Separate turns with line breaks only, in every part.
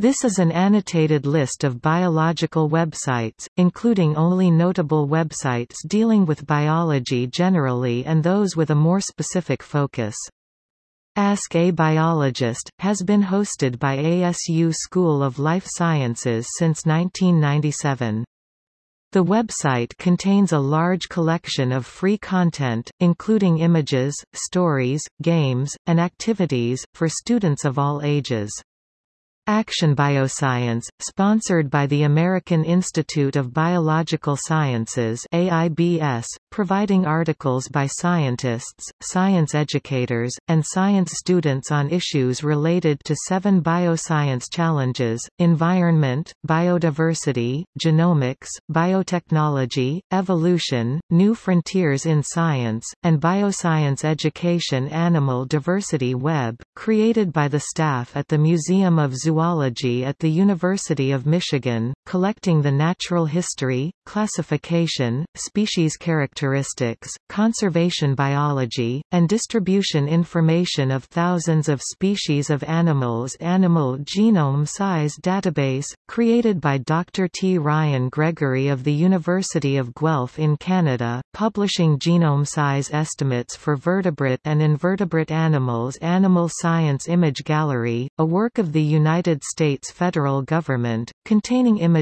This is an annotated list of biological websites, including only notable websites dealing with biology generally and those with a more specific focus. Ask a Biologist, has been hosted by ASU School of Life Sciences since 1997. The website contains a large collection of free content, including images, stories, games, and activities, for students of all ages. Action Bioscience, sponsored by the American Institute of Biological Sciences AIBS, providing articles by scientists, science educators, and science students on issues related to seven bioscience challenges, environment, biodiversity, genomics, biotechnology, evolution, new frontiers in science, and bioscience education Animal Diversity Web, created by the staff at the Museum of Zoology at the University of Michigan, collecting the natural history, classification, species characteristics, conservation biology, and distribution information of thousands of species of animals Animal Genome Size Database, created by Dr. T. Ryan Gregory of the University of Guelph in Canada, publishing genome size estimates for vertebrate and invertebrate animals Animal Science Image Gallery, a work of the United States federal government, containing images,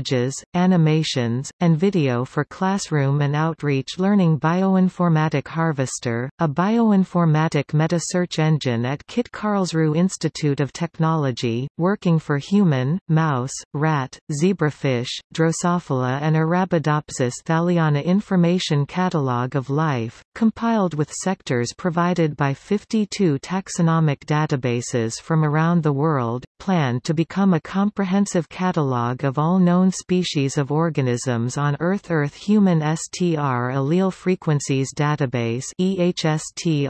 animations, and video for classroom and outreach learning Bioinformatic Harvester, a bioinformatic meta-search engine at KIT Karlsruhe Institute of Technology, working for human, mouse, rat, zebrafish, Drosophila and Arabidopsis thaliana Information Catalog of Life, compiled with sectors provided by 52 taxonomic databases from around the world, planned to become a comprehensive catalog of all known species of organisms on Earth Earth Human STR Allele Frequencies Database EHSTRAFD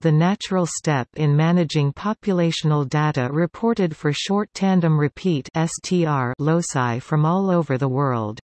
the natural step in managing populational data reported for short tandem repeat STR loci from all over the world.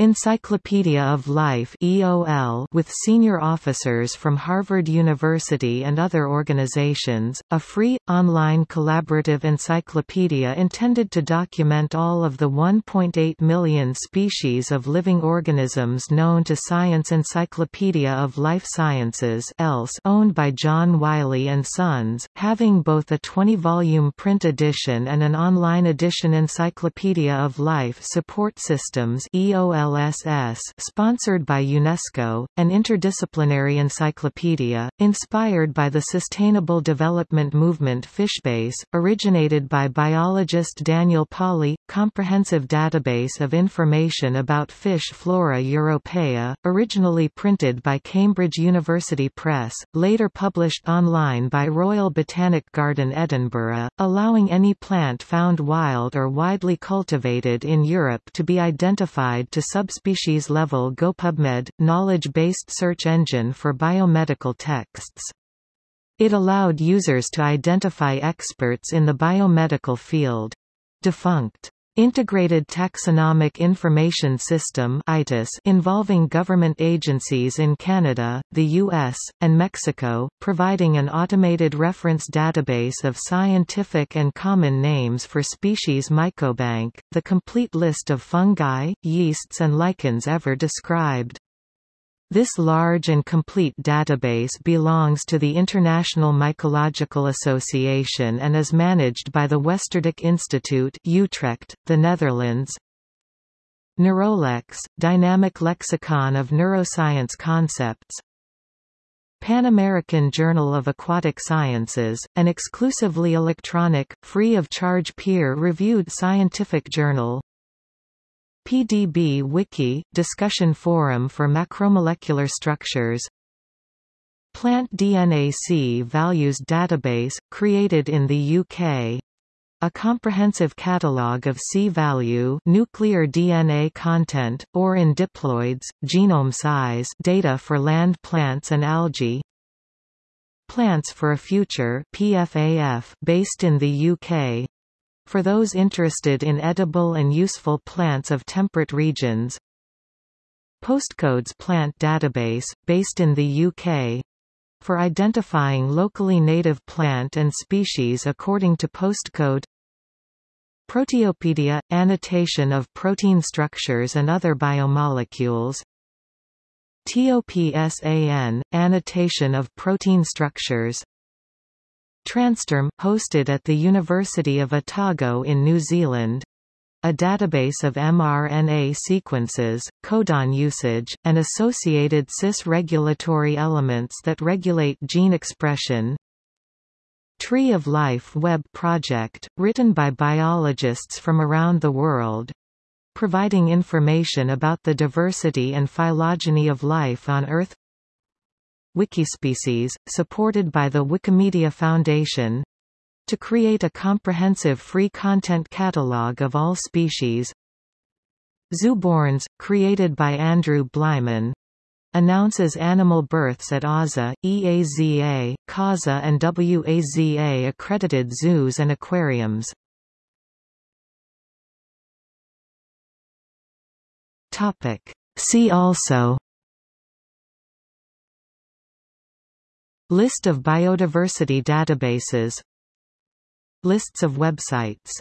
Encyclopedia of Life EOL with senior officers from Harvard University and other organizations, a free, online collaborative encyclopedia intended to document all of the 1.8 million species of living organisms known to Science Encyclopedia of Life Sciences else owned by John Wiley & Sons, having both a 20-volume print edition and an online edition Encyclopedia of Life Support Systems EOL LSS sponsored by UNESCO, an interdisciplinary encyclopedia, inspired by the Sustainable Development Movement Fishbase, originated by biologist Daniel Pauly, comprehensive database of information about fish flora europaea, originally printed by Cambridge University Press, later published online by Royal Botanic Garden Edinburgh, allowing any plant found wild or widely cultivated in Europe to be identified to subspecies level GoPubMed, knowledge-based search engine for biomedical texts. It allowed users to identify experts in the biomedical field. Defunct Integrated Taxonomic Information System involving government agencies in Canada, the U.S., and Mexico, providing an automated reference database of scientific and common names for species Mycobank, the complete list of fungi, yeasts and lichens ever described. This large and complete database belongs to the International Mycological Association and is managed by the Westerdijk Institute Utrecht, the Netherlands. Neurolex, Dynamic Lexicon of Neuroscience Concepts Pan American Journal of Aquatic Sciences, an exclusively electronic, free-of-charge peer-reviewed scientific journal PDB Wiki – discussion forum for macromolecular structures. Plant DNA C-values database, created in the UK a comprehensive catalogue of C-value nuclear DNA content, or in diploids, genome size data for land plants and algae. Plants for a Future PFAF, based in the UK for those interested in edible and useful plants of temperate regions. Postcodes Plant Database, based in the UK for identifying locally native plant and species according to postcode. Proteopedia – Annotation of protein structures and other biomolecules. TOPSAN – Annotation of protein structures Transterm – hosted at the University of Otago in New Zealand a database of mRNA sequences, codon usage, and associated cis-regulatory elements that regulate gene expression. Tree of Life web project, written by biologists from around the world, providing information about the diversity and phylogeny of life on Earth Wikispecies, supported by the Wikimedia Foundation to create a comprehensive free content catalog of all species Zooborns, created by Andrew Bleiman, announces animal births at AZA, EAZA, CAZA and WAZA accredited zoos and aquariums. Topic. See also List of biodiversity databases. Lists of websites